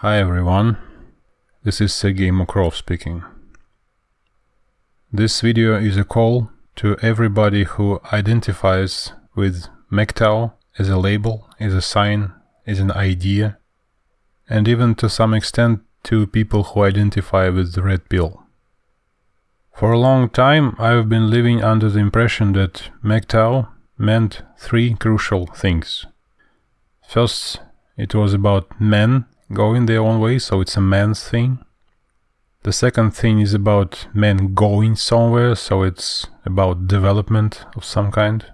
Hi everyone, this is Sergei Mokrov speaking. This video is a call to everybody who identifies with MGTOW as a label, as a sign, as an idea, and even to some extent to people who identify with the red pill. For a long time I've been living under the impression that MGTOW meant three crucial things. First, it was about men going their own way, so it's a man's thing. The second thing is about men going somewhere, so it's about development of some kind.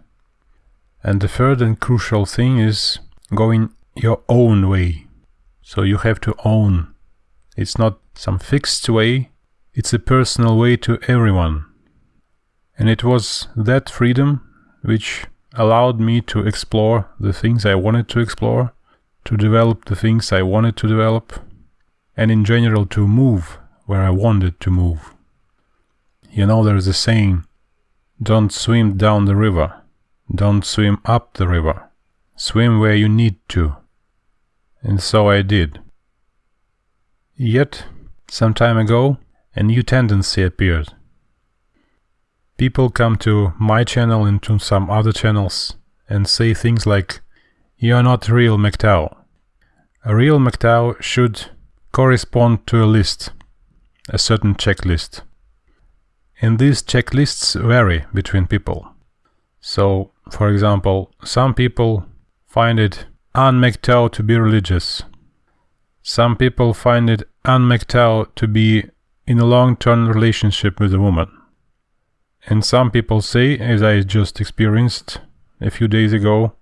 And the third and crucial thing is going your own way. So you have to own. It's not some fixed way, it's a personal way to everyone. And it was that freedom which allowed me to explore the things I wanted to explore to develop the things I wanted to develop, and in general to move where I wanted to move. You know, there's a saying, don't swim down the river, don't swim up the river, swim where you need to. And so I did. Yet, some time ago, a new tendency appeared. People come to my channel and to some other channels and say things like, you are not real MGTOW. A real MGTOW should correspond to a list, a certain checklist. And these checklists vary between people. So, for example, some people find it un-MGTOW to be religious. Some people find it un-MGTOW to be in a long-term relationship with a woman. And some people say, as I just experienced a few days ago,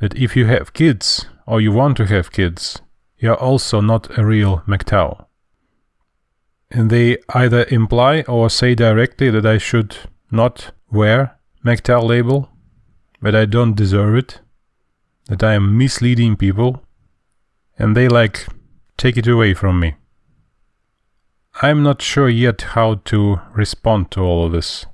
that if you have kids or you want to have kids, you're also not a real MGTOW. And they either imply or say directly that I should not wear MGTOW label, that I don't deserve it, that I am misleading people, and they like take it away from me. I'm not sure yet how to respond to all of this.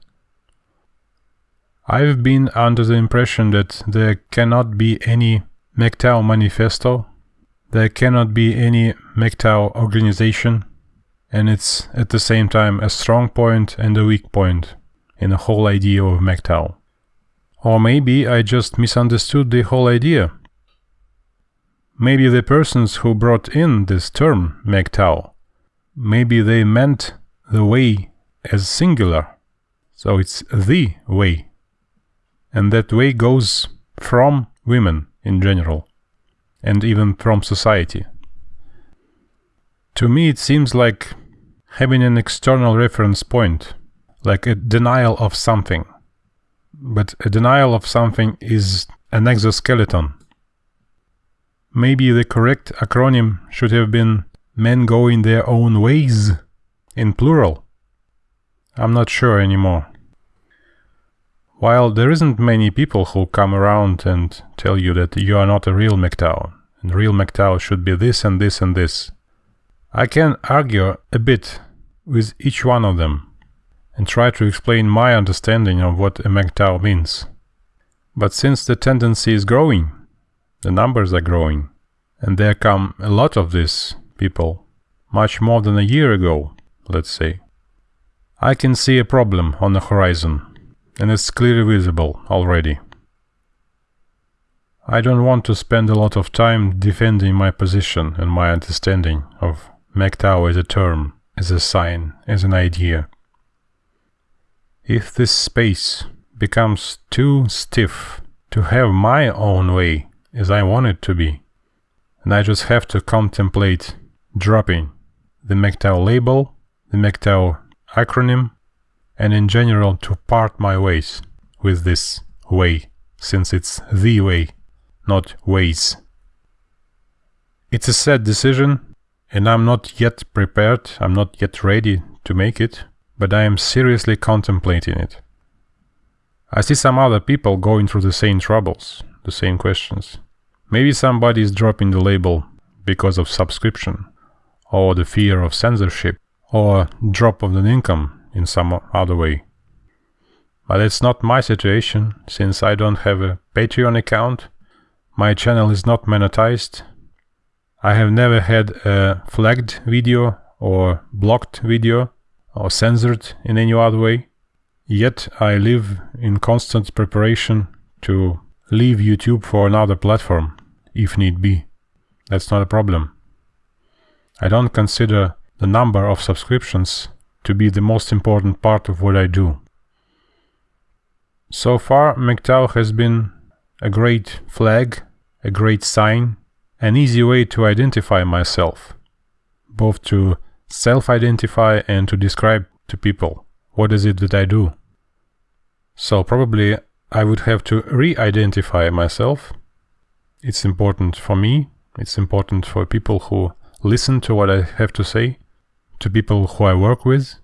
I've been under the impression that there cannot be any MGTOW manifesto, there cannot be any MGTOW organization, and it's at the same time a strong point and a weak point in the whole idea of MGTOW. Or maybe I just misunderstood the whole idea. Maybe the persons who brought in this term MGTOW, maybe they meant the way as singular, so it's the way and that way goes from women in general, and even from society. To me it seems like having an external reference point, like a denial of something. But a denial of something is an exoskeleton. Maybe the correct acronym should have been men going their own ways, in plural. I'm not sure anymore. While there isn't many people who come around and tell you that you are not a real MGTOW, and real MGTOW should be this and this and this, I can argue a bit with each one of them and try to explain my understanding of what a MGTOW means. But since the tendency is growing, the numbers are growing, and there come a lot of these people, much more than a year ago, let's say, I can see a problem on the horizon and it's clearly visible already. I don't want to spend a lot of time defending my position and my understanding of MGTOW as a term, as a sign, as an idea. If this space becomes too stiff to have my own way as I want it to be, and I just have to contemplate dropping the MGTOW label, the MGTOW acronym, and in general to part my ways with this way, since it's the way, not ways. It's a sad decision, and I'm not yet prepared, I'm not yet ready to make it, but I am seriously contemplating it. I see some other people going through the same troubles, the same questions. Maybe somebody is dropping the label because of subscription, or the fear of censorship, or drop of an income in some other way. But it's not my situation, since I don't have a Patreon account, my channel is not monetized, I have never had a flagged video or blocked video or censored in any other way. Yet I live in constant preparation to leave YouTube for another platform, if need be. That's not a problem. I don't consider the number of subscriptions to be the most important part of what I do. So far, MGTOW has been a great flag, a great sign, an easy way to identify myself, both to self-identify and to describe to people what is it that I do. So probably I would have to re-identify myself. It's important for me, it's important for people who listen to what I have to say, to people who I work with.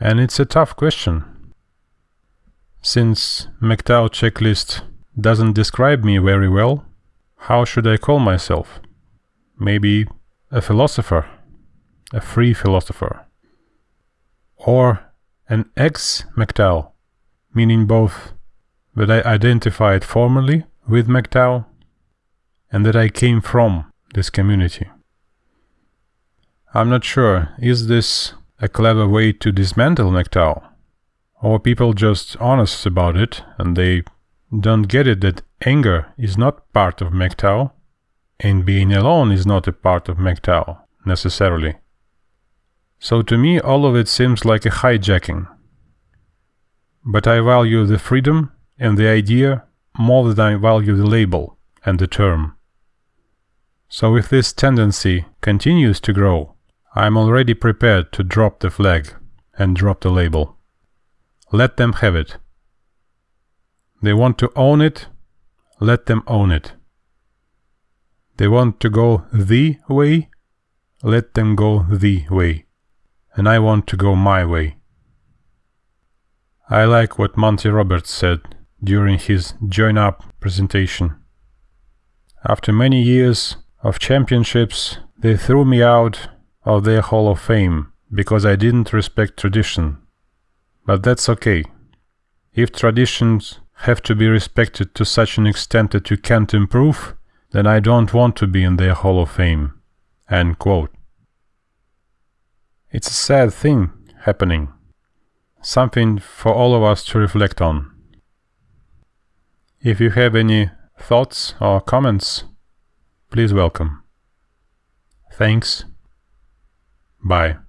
And it's a tough question. Since MGTOW checklist doesn't describe me very well, how should I call myself? Maybe a philosopher, a free philosopher. Or an ex-MGTOW, meaning both that I identified formally with MGTOW and that I came from this community. I'm not sure, is this a clever way to dismantle MGTOW? Or people just honest about it and they don't get it that anger is not part of MGTOW and being alone is not a part of MGTOW necessarily. So to me all of it seems like a hijacking. But I value the freedom and the idea more than I value the label and the term. So if this tendency continues to grow, I'm already prepared to drop the flag and drop the label. Let them have it. They want to own it, let them own it. They want to go the way, let them go the way. And I want to go my way. I like what Monty Roberts said during his Join Up presentation. After many years of championships, they threw me out of their Hall of Fame because I didn't respect tradition. But that's okay. If traditions have to be respected to such an extent that you can't improve, then I don't want to be in their Hall of Fame. End quote. It's a sad thing happening. Something for all of us to reflect on. If you have any thoughts or comments, please welcome. Thanks. Bye.